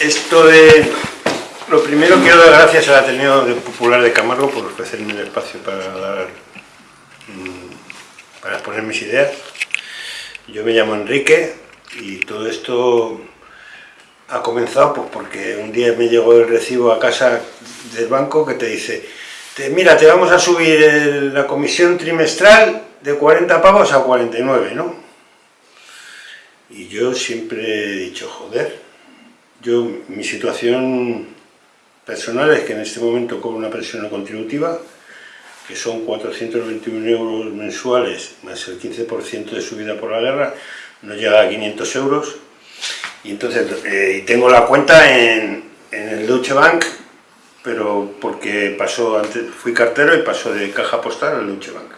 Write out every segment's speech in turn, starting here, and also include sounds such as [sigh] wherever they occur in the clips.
esto de... Lo primero quiero dar gracias al Ateneo Popular de Camargo por ofrecerme el espacio para dar... mm, para exponer mis ideas. Yo me llamo Enrique y todo esto ha comenzado pues porque un día me llegó el recibo a casa del banco que te dice mira, te vamos a subir la comisión trimestral de 40 pavos a 49, ¿no? Y yo siempre he dicho, joder, yo, mi situación personal es que en este momento cobro una pensión contributiva, que son 421 euros mensuales, más el 15% de subida por la guerra, no llega a 500 euros. Y entonces, eh, tengo la cuenta en, en el Deutsche Bank, pero porque pasó antes, fui cartero y pasó de caja postal al Deutsche Bank.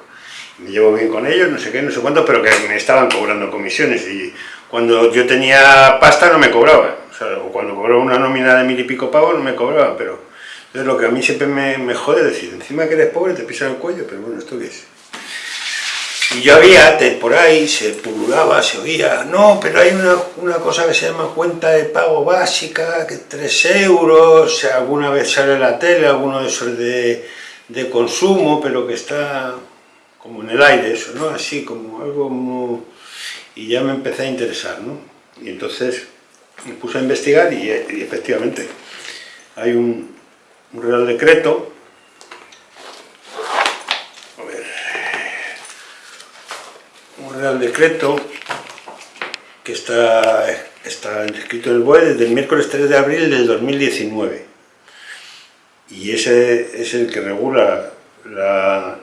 Me llevo bien con ellos, no sé qué, no sé cuánto, pero que me estaban cobrando comisiones y cuando yo tenía pasta no me cobraban. Sea, cuando cobraba una nómina de mil y pico pavos no me cobraban, pero... Entonces lo que a mí siempre me, me jode es decir, encima que eres pobre te pisan el cuello, pero bueno, ¿esto qué es? Y yo había, por ahí se pululaba, se oía, no, pero hay una, una cosa que se llama cuenta de pago básica, que 3 euros, alguna vez sale la tele, alguno de esos de, consumo, pero que está como en el aire eso, ¿no? Así, como algo como... Y ya me empecé a interesar, ¿no? Y entonces me puse a investigar y, y efectivamente hay un, un real decreto, a ver, un real decreto que está, está escrito en el BOE desde el miércoles 3 de abril del 2019 y ese es el que regula la,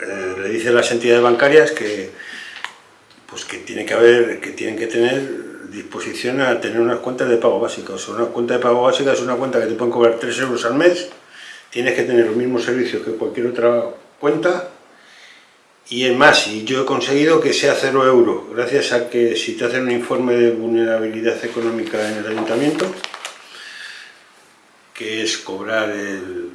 eh, le dice a las entidades bancarias que pues que tiene que haber que tienen que tener disposición a tener unas cuentas de pago básica o sea una cuenta de pago básica es una cuenta que te pueden cobrar 3 euros al mes. Tienes que tener los mismos servicios que cualquier otra cuenta. Y es más, y yo he conseguido que sea cero euro, gracias a que si te hacen un informe de vulnerabilidad económica en el ayuntamiento, que es cobrar el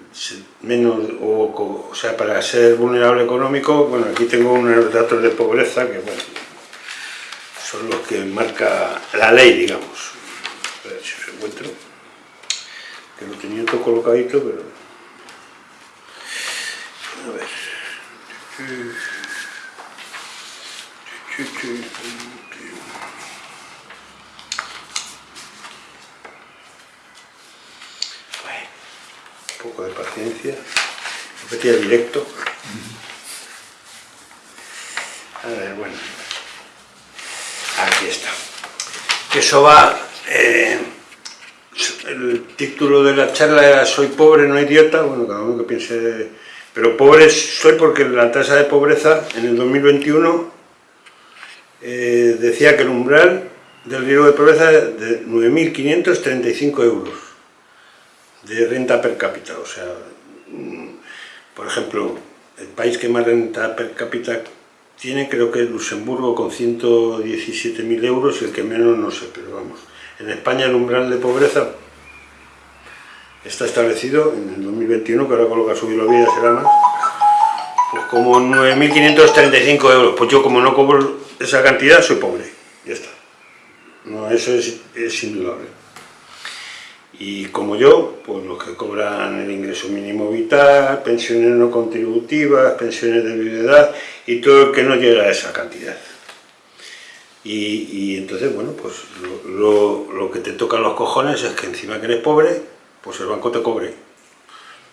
menos, o, o sea, para ser vulnerable económico, bueno, aquí tengo unos datos de pobreza que, bueno, son los que marca la ley, digamos. A ver si os encuentro, que lo tenía todo colocadito, pero... A ver... Bueno, un poco de paciencia. Repetía directo. A ver, bueno. Aquí está. Eso va... eh, el título de la charla era Soy pobre, no idiota. Bueno, cada uno que piense... Pero pobre soy porque la tasa de pobreza en el 2021 eh, decía que el umbral del riesgo de pobreza es de 9.535 euros de renta per cápita. O sea, mm, por ejemplo, el país que más renta per cápita tiene creo que Luxemburgo con 117.000 euros el que menos no sé, pero vamos. En España el umbral de pobreza está establecido en el 2021, que ahora con lo que ha subido la vida será más, pues como 9.535 euros. Pues yo como no cobro esa cantidad soy pobre, ya está. No, eso es, es indudable. Y como yo, pues los que cobran el ingreso mínimo vital, pensiones no contributivas, pensiones de viudedad y todo el que no llega a esa cantidad. Y, y entonces, bueno, pues lo, lo- lo que te tocan los cojones es que encima que eres pobre, pues el banco te cobre.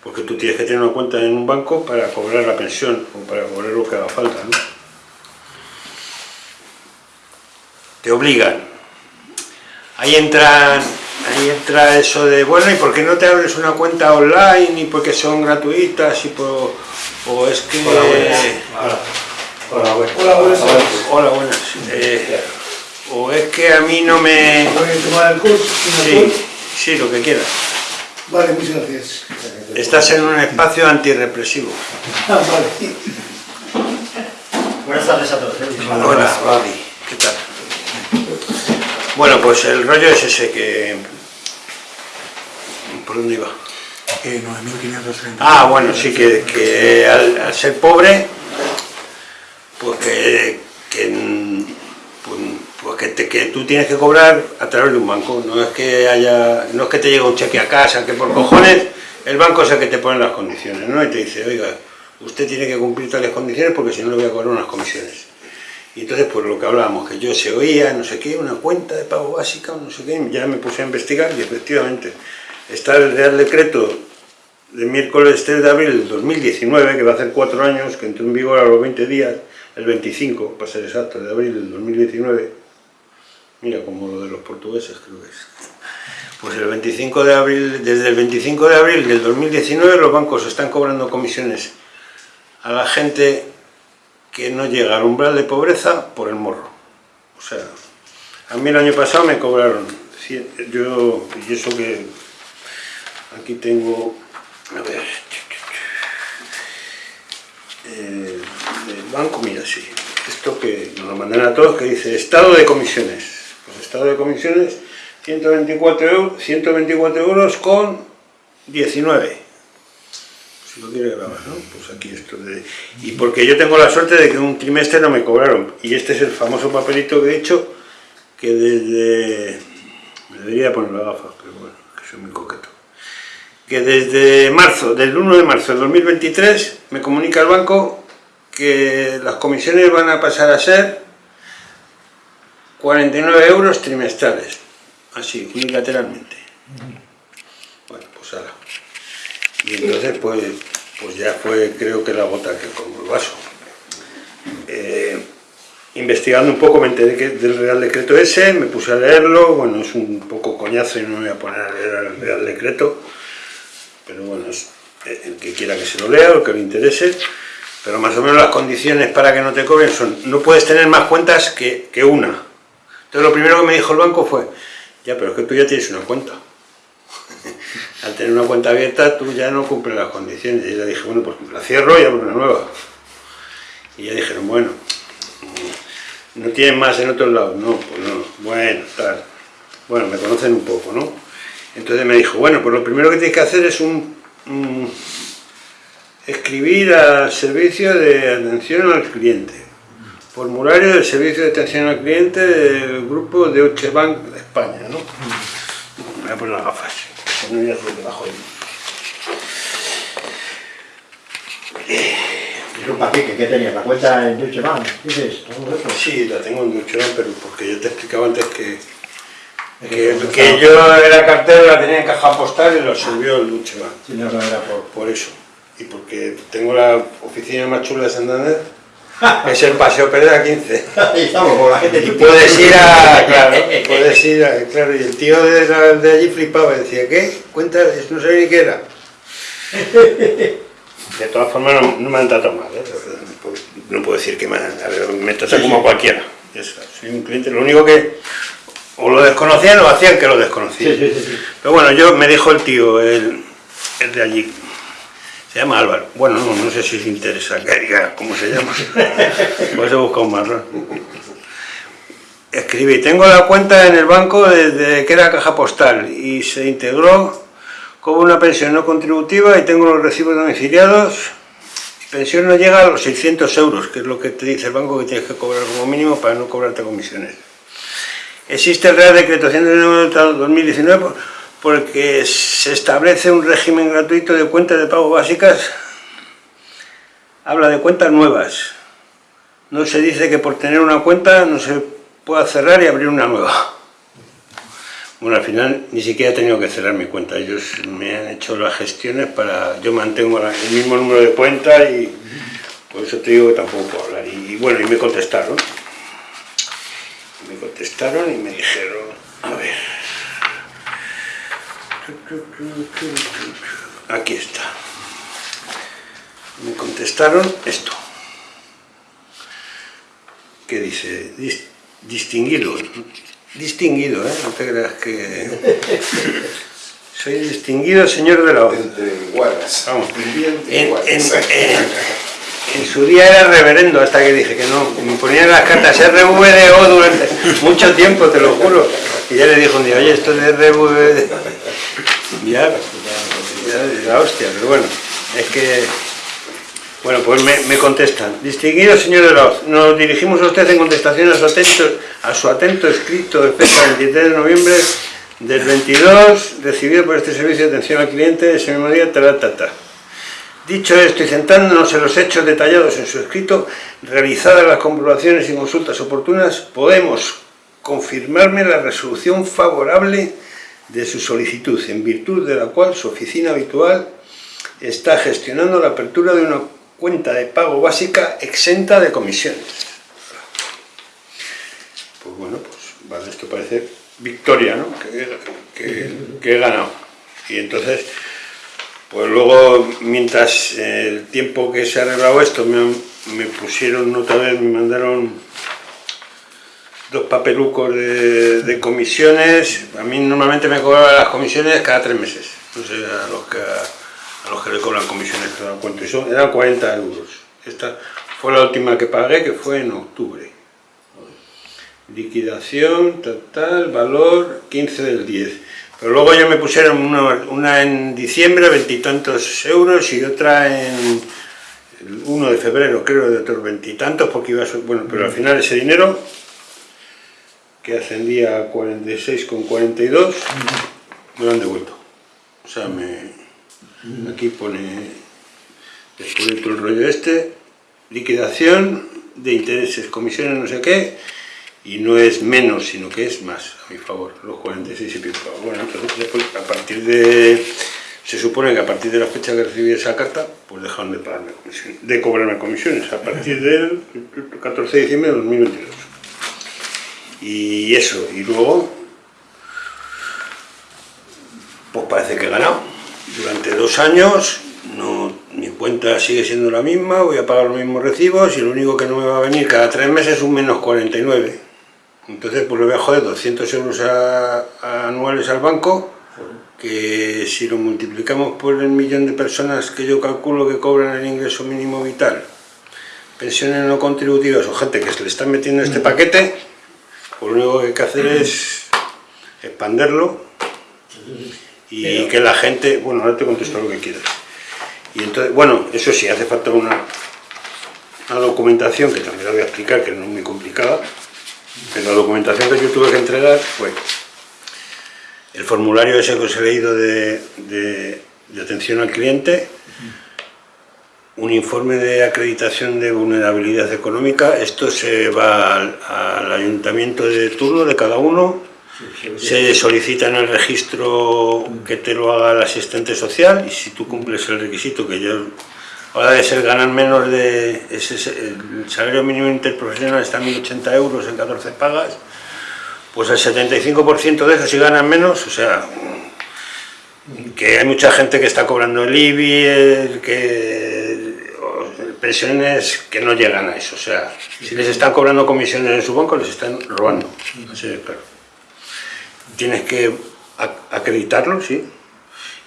Porque tú tienes que tener una cuenta en un banco para cobrar la pensión o para cobrar lo que haga falta, ¿no? Te obligan. Ahí entran, ahí entra eso de, bueno, ¿y por qué no te abres una cuenta online? ¿Y porque son gratuitas? Y por, o es que... Hola, buenas. Hola, buenas. Hola, buenas. Hola, buenas. Eh, o es que a mí no me... ¿Voy a tomar el curso? Sí, sí, lo que quieras. Vale, muchas gracias. Estás en un espacio antirrepresivo. Ah, vale. Buenas tardes a todos. Hola, Babi. Bueno, pues el rollo es ese que... ¿Por dónde iba? Eh, 9.530. Ah, bueno, sí, que, que al, al ser pobre, pues que, que, pues pues que, te- que tú tienes que cobrar a través de un banco, no es que haya, no es que te llegue un cheque a casa, que por cojones el banco es el que te pone las condiciones, ¿no? Y te dice, oiga, usted tiene que cumplir tales condiciones porque si no le voy a cobrar unas comisiones. Y entonces, pues lo que hablábamos, que yo se oía, no sé qué, una cuenta de pago básica, no sé qué, ya me puse a investigar y efectivamente está el Real Decreto de miércoles 3 de abril del 2019, que va a hacer cuatro años, que entró en vigor a los 20 días, el 25, para ser exacto, de abril del 2019. Mira, como lo de los portugueses creo que es. Pues el 25 de abril, desde el 25 de abril del 2019 los bancos están cobrando comisiones a la gente que no llega al umbral de pobreza por el morro. O sea, a mí el año pasado me cobraron, yo, y eso que aquí tengo, a ver, eh, mira, sí, esto que nos lo mandan a todos, que dice estado de comisiones. Pues estado de comisiones, 124 euros, 124 euros con 19 lo quiere grabar, ¿no? Pues aquí esto de... Y porque yo tengo la suerte de que un trimestre no me cobraron. Y este es el famoso papelito que he hecho, que desde... Me debería poner las gafas, pero bueno, que soy muy coqueto. Que desde marzo, del 1 de marzo del 2023, me comunica el banco que las comisiones van a pasar a ser 49 euros trimestrales. Así, unilateralmente. Bueno, pues ahora. Y entonces, pues, pues ya fue, creo que la gota que colmó el vaso. Eh, investigando un poco me enteré que del Real Decreto ese, me puse a leerlo, bueno, es un poco coñazo y no me voy a poner a leer el Real Decreto, pero bueno, eh, el que quiera que se lo lea el que le interese, pero más o menos las condiciones para que no te cobren son, no puedes tener más cuentas que, que una. Entonces lo primero que me dijo el banco fue, ya, pero es que tú ya tienes una cuenta al tener una cuenta abierta tú ya no cumples las condiciones. Y le dije, bueno, pues la cierro y abro una nueva. Y ya dijeron, bueno, mm, no tienen más en otros lados. No, pues no, bueno, tal. Bueno, me conocen un poco, ¿no? Entonces me dijo, bueno, pues lo primero que tienes que hacer es un, un- escribir al servicio de atención al cliente. Formulario del servicio de atención al cliente del grupo de Deutsche Bank de España, ¿no? Me voy a poner las gafas. No, ya estoy debajo de mí. Disculpa, Quique, ¿qué tenías? ¿La cuenta en Deutsche Bank? ¿Qué es esto? ¿Todo eso? Sí, la tengo en Deutsche Bank, pero porque yo te explicaba antes que, que, que yo era cartero, la tenía en caja postal y lo subió el Deutsche Bank. Si no, no era por... Por eso. Y porque tengo la oficina más chula de Santander, [laughs] es el Paseo Pereda 15. Ahí estamos, con la gente Y puedes ir a, [laughs] claro, puedes ir a, claro, y el tío de, la- de allí flipaba, decía, ¿qué? Cuenta, no sabía ni qué era. [laughs] De todas formas no, no me han tratado mal, ¿eh? No puedo- decir que me, han- a ver, me tratan como a cualquiera. Es- soy un cliente, lo único que o lo desconocían o hacían que lo desconocían. Sí, sí, sí, sí. Pero bueno, yo me dijo el tío, el, el de allí, se llama Álvaro. Bueno, no, no sé si os interesa que diga cómo se llama. [laughs] Pues he buscado un marrón. Escribí, tengo la cuenta en el banco desde que era caja postal y se integró como una pensión no contributiva y tengo los recibos domiciliados. Mi pensión no llega a los 600 euros, que es lo que te dice el banco que tienes que cobrar como mínimo para no cobrarte comisiones. Existe el Real Decreto 109-2019 por- porque se establece un régimen gratuito de cuentas de pago básicas. Habla de cuentas nuevas. No se dice que por tener una cuenta no se pueda cerrar y abrir una nueva. Bueno, al final ni siquiera he tenido que cerrar mi cuenta. Ellos me han hecho las gestiones para... Yo mantengo el mismo número de cuenta y por eso te digo que tampoco puedo hablar. Y bueno, y me contestaron. Me contestaron y me dijeron, a ver... Aquí está. Me contestaron esto. Que dice, "Dis- distinguido. Distinguido, ¿eh? No te creas que... [laughs] Soy distinguido señor de la hoz. Entre iguales. Vamos. Entre En, iguales. en- en- en su día era reverendo hasta que dije que no. Me ponían las cartas RVDO durante mucho tiempo, te lo juro. Y ya le dijo un día, oye, esto de RVD... [laughs] Ya, ya, la hostia, pero bueno, es que Bueno, pues me, contestan. Distinguido señor de la Hoz, nos dirigimos a usted en contestación a su atento, a su atento escrito de fecha 23 de noviembre del 22, recibido por este servicio de atención al cliente ese mismo día, ta. Dicho esto y centrándonos en los hechos detallados en su escrito, realizadas las comprobaciones y consultas oportunas, podemos confirmarme la resolución favorable de su solicitud, en virtud de la cual su oficina habitual está gestionando la apertura de una cuenta de pago básica exenta de comisiones. Pues bueno, pues esto parece victoria, ¿no? Que, que- que he ganado. Y entonces, pues luego, mientras el tiempo que se ha arreglado esto, me, me pusieron otra vez, me mandaron dos papelucos de, comisiones. A mí normalmente me cobraban las comisiones cada tres meses. No sé a los que, le cobran comisiones, te dan cuenta. Y son, eran 40 euros. Esta fue la última que pagué, que fue en octubre. Liquidación, total, valor 15 del 10. Pero luego ya me pusieron una, una en diciembre, veintitantos euros, y otra en el 1 de febrero, creo, de otros veintitantos, porque iba a ser, bueno, pero al final ese dinero, que ascendía a 46,42, me lo han devuelto. O sea, me, aquí pone, después de todo el rollo este, liquidación de intereses, comisiones, no sé qué, y no es menos, sino que es más a mi favor, los 46 y pico. Bueno, entonces después, a partir de, se supone que a partir de la fecha que recibí esa carta, pues dejaron de pagarme de cobrarme comisiones, a partir del 14 de diciembre de 2022. Y eso, y luego, pues parece que he ganado. Durante dos años, no, mi cuenta sigue siendo la misma, voy a pagar los mismos recibos y lo único que no me va a venir cada tres meses es un menos 49. Entonces, pues le voy a joder 200 euros a- a anuales al banco, que si lo multiplicamos por el millón de personas que yo calculo que cobran el ingreso mínimo vital, pensiones no contributivas o gente que se le está metiendo este paquete, pues lo único que hay que hacer es expanderlo y que la gente, bueno, ahora te contesto lo que quieras. Y entonces, bueno, eso sí, hace falta una, una documentación que también la voy a explicar, que no es muy complicada, pero la documentación que yo tuve que entregar fue el formulario ese que os he leído de, atención al cliente, un informe de acreditación de vulnerabilidad económica, esto se va al ayuntamiento de turno de cada uno, se solicita en el registro que te lo haga el asistente social y si tú cumples el requisito que yo ahora de ser ganar menos de ese, el salario mínimo interprofesional está en 1080 euros en 14 pagas pues el 75% de eso si ganan menos o sea que hay mucha gente que está cobrando el IBI el que pensiones que no llegan a eso o sea si les están cobrando comisiones en su banco les están robando así de claro tienes que ac- acreditarlo, sí.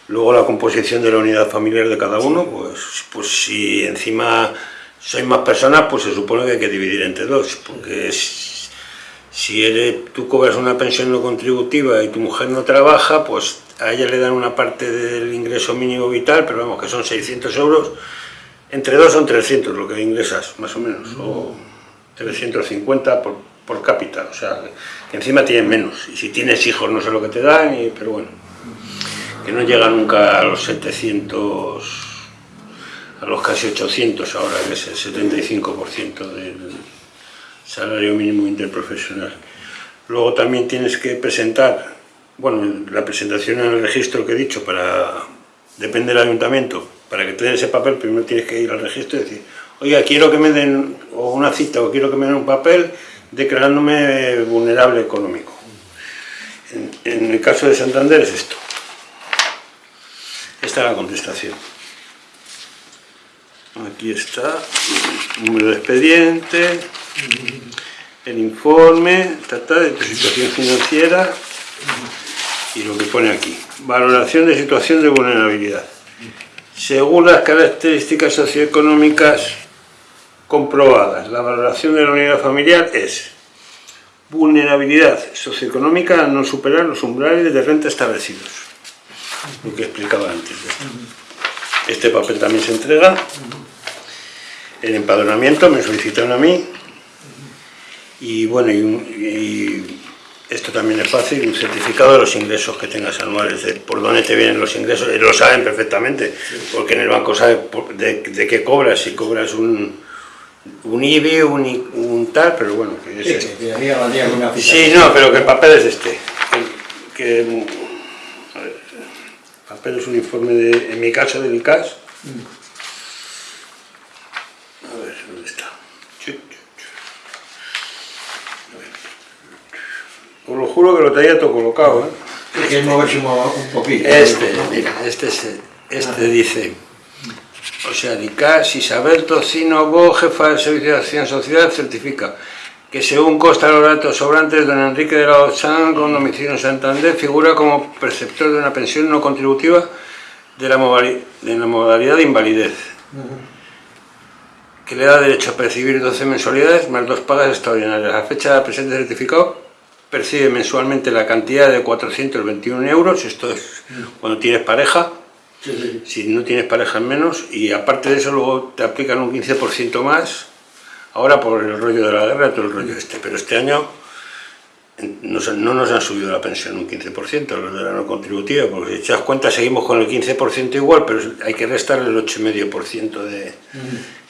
Luego la composición de la unidad familiar de cada uno, pues, pues si encima sois más personas, pues se supone que hay que dividir entre dos, porque es- si eres, tú cobras una pensión no contributiva y tu mujer no trabaja, pues a ella le dan una parte del ingreso mínimo vital, pero vamos, que son 600 euros, entre dos son 300 lo que ingresas, más o menos, o 350 por, por cápita, o sea, que encima tienen menos, y si tienes hijos no sé lo que te dan, y- pero bueno, que no llega nunca a los 700, a los casi 800 ahora, que es el 75% del salario mínimo interprofesional. Luego también tienes que presentar, bueno, la presentación en el registro que he dicho, para depende del ayuntamiento, para que te den ese papel primero tienes que ir al registro y decir, oiga, quiero que me den una cita o quiero que me den un papel declarándome vulnerable económico. En, en el caso de Santander es esto. Esta es la contestación. Aquí está, número de expediente, el informe, ta, ta, de tu situación financiera y lo que pone aquí. Valoración de situación de vulnerabilidad. Según las características socioeconómicas comprobadas, la valoración de la unidad familiar es vulnerabilidad socioeconómica a no superar los umbrales de renta establecidos. Lo que explicaba antes. Este papel también se entrega el empadronamiento, me solicitaron a mí. Y bueno, y, esto también es fácil, un certificado de los ingresos que tengas anuales, de por dónde te vienen los ingresos, lo saben perfectamente, porque en el banco sabe por- de, de qué cobras, si cobras un, un IBI, un, tal, pero bueno, que es Sí, este. que. Sí, no, pero que el papel es este. Que, que, es un informe, de, en mi caso, del ICAS. A ver, ¿dónde está? Os lo juro que lo traía todo colocado, ¿eh? Hay que moverse un, un poquito. Este, mira, este, es, este dice, o sea, DICAS, Isabel Tocino Bo, jefa del Servicio de Acción Social, certifica que según consta los datos sobrantes, don Enrique de la Ozán, con domicilio en Santander, figura como perceptor de una pensión no contributiva de la, de la modalidad de invalidez, que le da derecho a percibir 12 mensualidades más dos pagas extraordinarias. A fecha del presente certificado percibe mensualmente la cantidad de 421 euros, esto es cuando tienes pareja, Sí, sí, sí. si no tienes pareja menos, y aparte de eso luego te aplican un 15% más, ahora por el rollo de la guerra, todo el rollo este, pero este año nos- no nos han subido la pensión un 15%, los de la no contributiva, porque si das cuenta seguimos con el 15% igual, pero hay que restar el 8,5% de,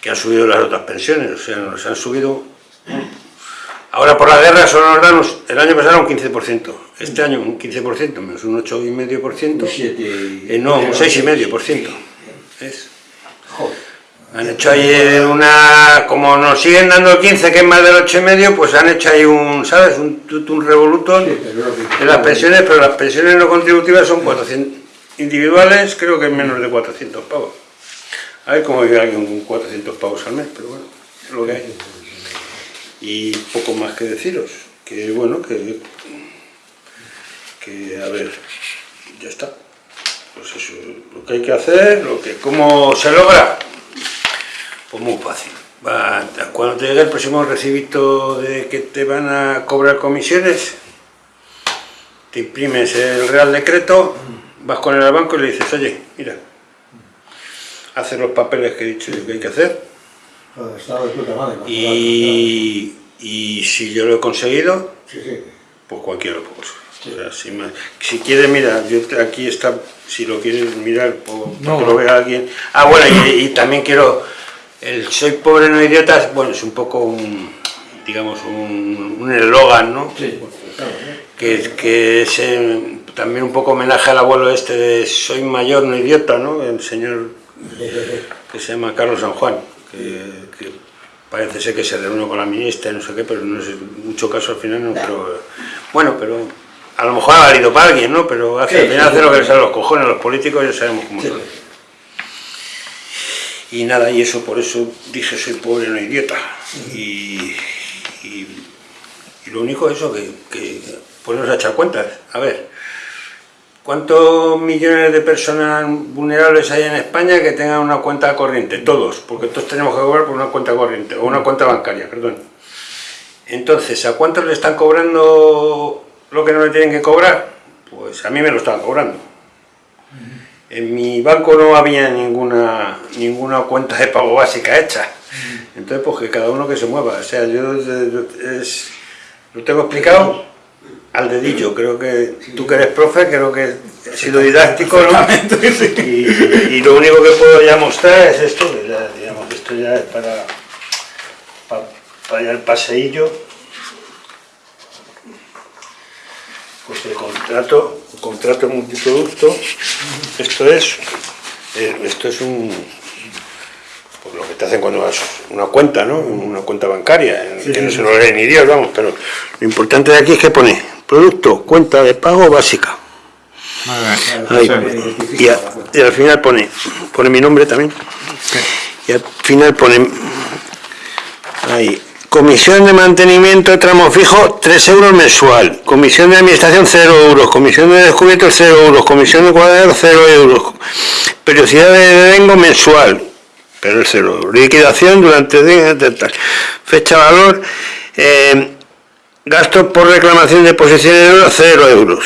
que han subido las otras pensiones, o sea, nos han subido... Ahora por la guerra solo nos dan, el año pasado un 15%, este año un 15%, menos un 8,5%. Un siete y- Eh, no, un 6,5%. ¿ves? Joder. Han hecho ahí una... Como nos siguen dando el 15, que es más del 8,5, pues han hecho ahí un, ¿sabes? Un, un revolutón Sí, de las pensiones, pero las pensiones no contributivas son 400. Individuales creo que es menos de 400 pavos. A ver cómo vive alguien con 400 pavos al mes, pero bueno, es lo que hay. Y poco más que deciros, que bueno, que... que a ver, ya está. Pues eso, lo que hay que hacer, lo que, ¿cómo se logra? Pues muy fácil. Va, cuando te llegue el próximo recibito de que te van a cobrar comisiones, te imprimes el Real Decreto, vas con él al banco y le dices, oye, mira, hacer los papeles que he dicho yo que hay que hacer y, y si yo lo he conseguido, pues cualquiera lo puede conseguir. O sea, si, me- si quieres, mira, yo te- aquí está, si lo quieres mirar, o No. que lo vea alguien. Ah, bueno, y, y también quiero, el soy pobre no idiota, bueno, es un poco un, digamos, un un eslogan, ¿no? Sí, claro, que, que es eh, también un poco homenaje al abuelo este de soy mayor no idiota, ¿no? El señor [laughs] que se llama Carlos San Juan, que, que parece ser que se reunió con la ministra y no sé qué, pero no es mucho caso al final, no, pero bueno, pero a lo mejor ha valido para alguien, ¿no? Pero hace, al final hace lo que sí. les sale a los cojones, los políticos ya sabemos cómo son. Y nada, y eso por eso dije soy pobre no idiota. Y, y, y lo único es eso, que, que ponernos a echar cuentas. A ver, ¿cuántos millones de personas vulnerables hay en España que tengan una cuenta corriente? Todos, porque todos tenemos que cobrar por una cuenta corriente, o una cuenta bancaria, perdón. Entonces, ¿a cuántos le están cobrando lo que no le tienen que cobrar? Pues a mí me lo estaban cobrando. En mi banco no había ninguna, ninguna cuenta de pago básica hecha. Entonces, pues que cada uno que se mueva. O sea, yo es- lo tengo explicado al dedillo. Creo que tú que eres profe, creo que he sido didáctico, ¿no? Y, y lo único que puedo ya mostrar es esto, que ya, digamos, que esto ya es para, para, para ya el paseillo. Pues el contrato, contrato multiproducto, esto es, eh, esto es un, pues lo que te hacen cuando vas a una cuenta, ¿no? Una cuenta bancaria, que no se lo lee ni Dios, vamos, pero lo importante de aquí es que pone producto, cuenta de pago básica. Ahí, y, a- y al final pone, pone mi nombre también. Y al final pone ahí, comisión de mantenimiento tramo fijo 3 euros mensual, comisión de administración 0 euros, comisión de descubierto 0 euros, comisión de cuadro 0 euros, periodicidad de devengo mensual, pero es 0 euros, liquidación durante fecha valor, eh, gastos por reclamación de posiciones de euros 0 euros,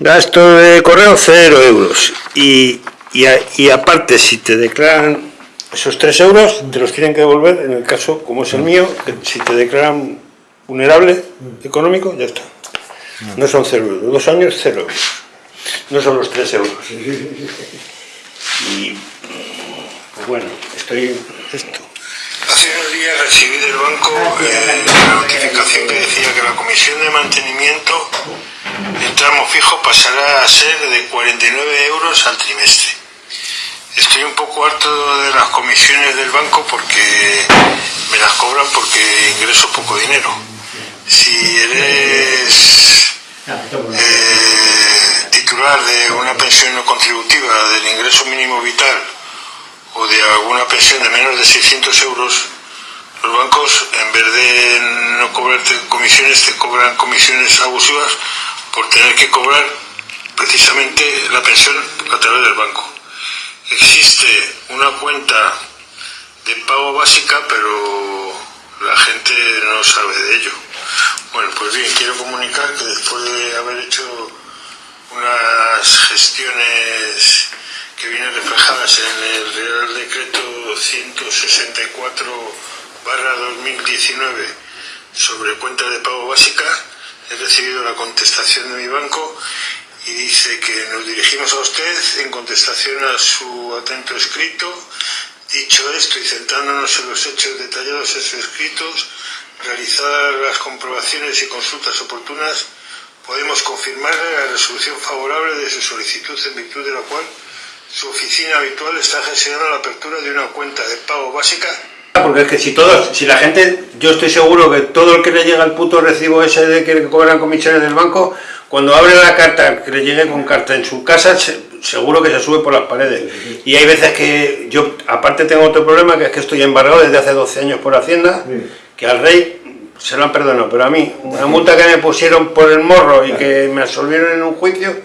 gasto de correo 0 euros. Y, y, a- y aparte si te declaran esos 3 euros te los tienen que devolver en el caso, como es el mío, que si te declaran vulnerable económico, ya está. No son 0 euros, dos años 0 euros. No son los 3 euros. Y pues bueno, estoy esto. Hace unos días recibí del banco eh, la notificación que decía que la comisión de mantenimiento el tramo fijo pasará a ser de 49 euros al trimestre. Estoy un poco harto de las comisiones del banco porque me las cobran porque ingreso poco dinero. Si eres eh, titular de una pensión no contributiva del ingreso mínimo vital o de alguna pensión de menos de 600 euros, los bancos en vez de no cobrarte comisiones te cobran comisiones abusivas por tener que cobrar precisamente la pensión a través del banco. Existe una cuenta de pago básica, pero la gente no sabe de ello. Bueno, pues bien, quiero comunicar que después de haber hecho unas gestiones que vienen reflejadas en el Real Decreto 164 2019 sobre cuenta de pago básica, he recibido la contestación de mi banco y dice que nos dirigimos a usted en contestación a su atento escrito. Dicho esto y centrándonos en los hechos detallados en sus escritos, realizadas las comprobaciones y consultas oportunas, podemos confirmarle la resolución favorable de su solicitud en virtud de la cual su oficina habitual está gestionando la apertura de una cuenta de pago básica porque es que si todos, si la gente, yo estoy seguro que todo el que le llega el puto recibo ese de que cobran comisiones del banco, cuando abre la carta, que le llegue con carta en su casa, seguro que se sube por las paredes. Y hay veces que yo, aparte tengo otro problema, que es que estoy embargado desde hace 12 años por Hacienda, que al rey se lo han perdonado, pero a mí, una multa que me pusieron por el morro y que me absolvieron en un juicio,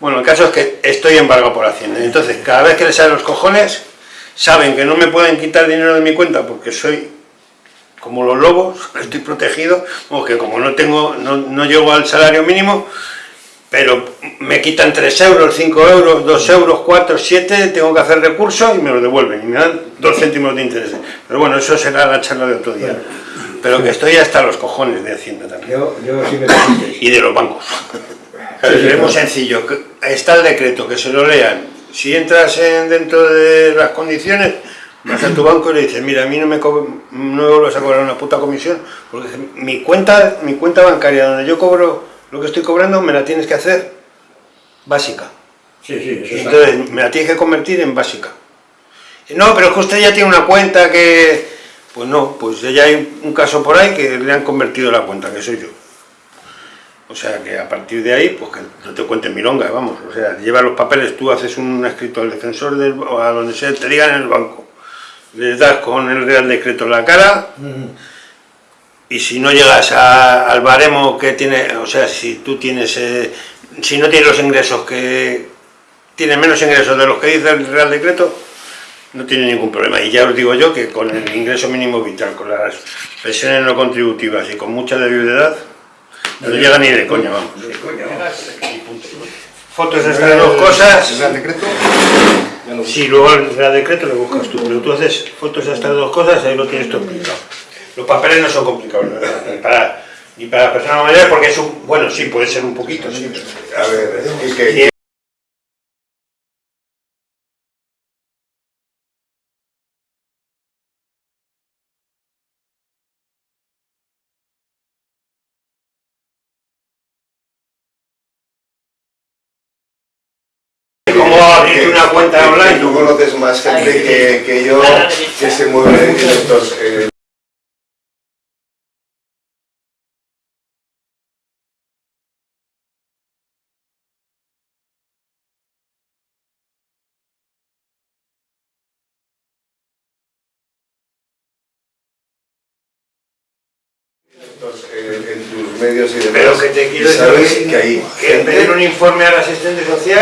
bueno, el caso es que estoy embargado por Hacienda. Entonces, cada vez que le salen los cojones, saben que no me pueden quitar dinero de mi cuenta porque soy como los lobos, [laughs] estoy protegido, o que como no tengo, no, llego al salario mínimo, pero me quitan 3 euros, 5 euros, 2 euros, 4, 7, tengo que hacer recurso y me lo devuelven, y me dan 2 céntimos de interés. Pero bueno, eso será la charla de otro día. Pero que estoy hasta los cojones de Hacienda también. Yo, yo sí me y de los bancos. [laughs] es muy sencillo, está el decreto, que se lo lean, si entras en, dentro de las condiciones, vas a tu banco y le dices, mira, a mí no me, no vuelves a cobrar una puta comisión, porque mi cuenta, mi cuenta bancaria donde yo cobro lo que estoy cobrando, me la tienes que hacer básica. Sí, sí, Entonces, me la tienes que convertir en básica. No, pero es que usted ya tiene una cuenta que... Pues no, pues ya hay un caso por ahí que le han convertido la cuenta, que soy yo. O sea que a partir de ahí, pues que no te cuenten milonga, vamos. O sea, lleva los papeles, tú haces un escrito al defensor del, o a donde sea, te digan en el banco. Les das con el Real Decreto en la cara y si no llegas al baremo que tiene, o sea, si tú tienes, eh, si no tienes los ingresos que, tiene menos ingresos de los que dice el Real Decreto, no tiene ningún problema. Y ya os digo yo que con el ingreso mínimo vital, con las pensiones no contributivas y con mucha de viudedad, no llega ni de coña, vamos. Fotos de estas dos cosas. ¿El Real Decreto? Sí, luego el Real Decreto lo buscas tú, pero tú haces fotos de estas dos cosas, ahí lo tienes todo explicado. Los papeles no son complicados, ni para, ni para personas mayores, porque es un, bueno, sí, puede ser un poquito, sí. A ver, es que... una cuenta online. Tú conoces más gente que, que yo que se mueve en estos... Eh, en tus medios y demás. Pero que te quiero decir que hay que pedir un informe al asistente social